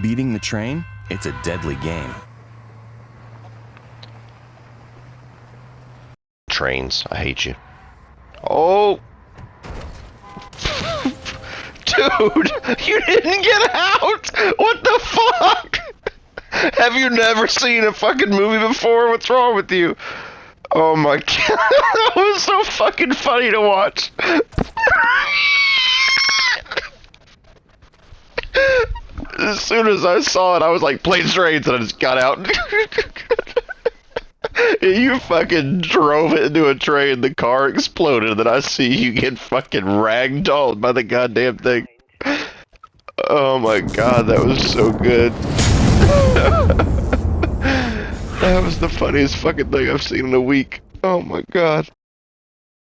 Beating the train, it's a deadly game. Trains, I hate you. Oh! Dude, you didn't get out! What the fuck? Have you never seen a fucking movie before? What's wrong with you? Oh my god, that was so fucking funny to watch. As soon as I saw it, I was like, planes, trains, and I just got out. you fucking drove it into a train, the car exploded, and then I see you get fucking ragdolled by the goddamn thing. Oh my god, that was so good. that was the funniest fucking thing I've seen in a week. Oh my god.